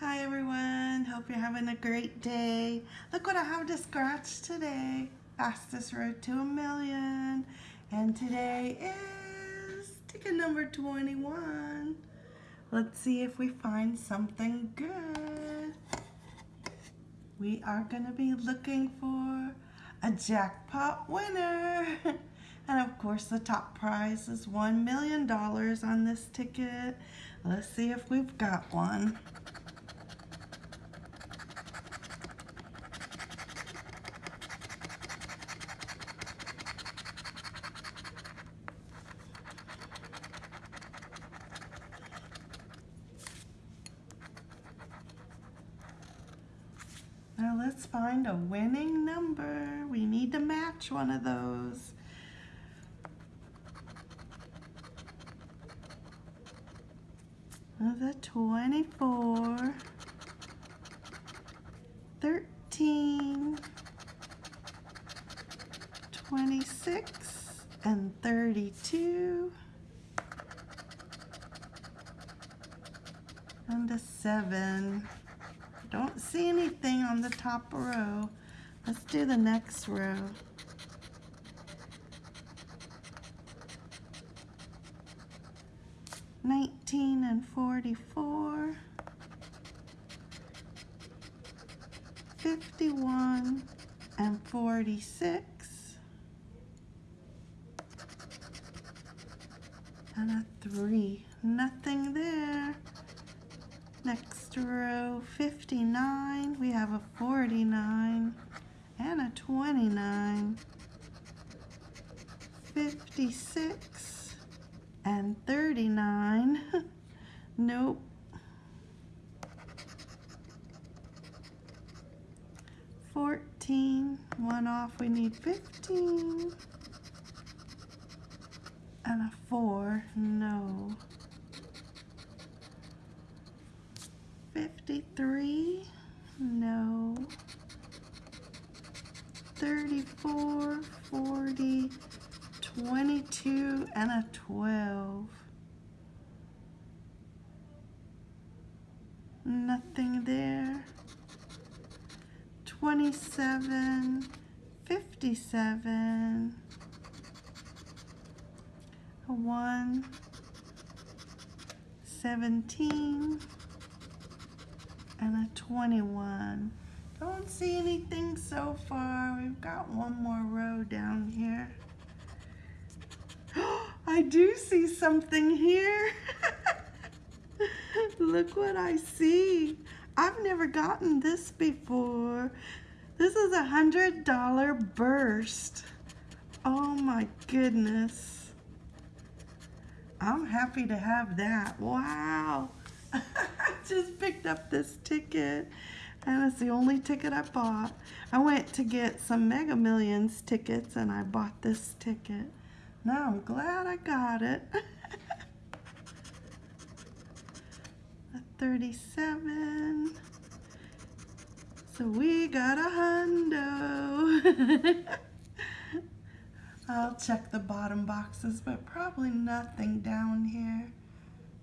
Hi everyone, hope you're having a great day. Look what I have to scratch today. Fastest road to a million. And today is ticket number 21. Let's see if we find something good. We are gonna be looking for a jackpot winner. And of course the top prize is $1 million on this ticket. Let's see if we've got one. Now let's find a winning number. We need to match one of those. The 24, 13, 26, and 32, and a 7. Don't see anything on the top row. Let's do the next row. Nineteen and forty-four. Fifty-one and forty-six. And a three. Nothing there. Next row, 59 have a 49 and a 29, 56 and 39. nope. 14, one off, we need 15. 34, 40, 22, and a 12. Nothing there. 27, 57, a 1, 17, and a 21. See anything so far. We've got one more row down here. I do see something here. Look what I see. I've never gotten this before. This is a hundred dollar burst. Oh my goodness. I'm happy to have that. Wow. I just picked up this ticket and it's the only ticket I bought. I went to get some Mega Millions tickets and I bought this ticket. Now I'm glad I got it. a 37. So we got a hundo. I'll check the bottom boxes, but probably nothing down here.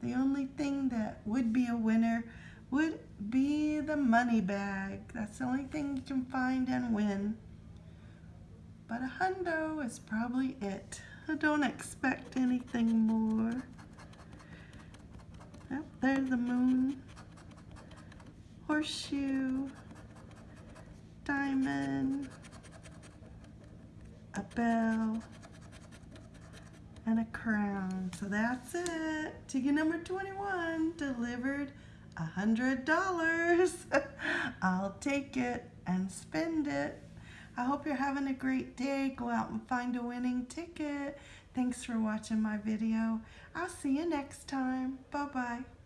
The only thing that would be a winner would be the money bag. That's the only thing you can find and win. But a hundo is probably it. I don't expect anything more. Yep, there's the moon. Horseshoe. Diamond. A bell and a crown. So that's it. Ticket number 21 delivered a hundred dollars. I'll take it and spend it. I hope you're having a great day. Go out and find a winning ticket. Thanks for watching my video. I'll see you next time. Bye-bye.